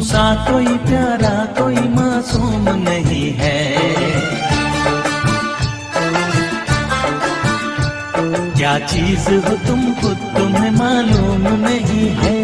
सा कोई प्यारा, कोई मासूम नहीं है। क्या चीज़ हो तुम खुद तुम्हें मालूम नहीं है?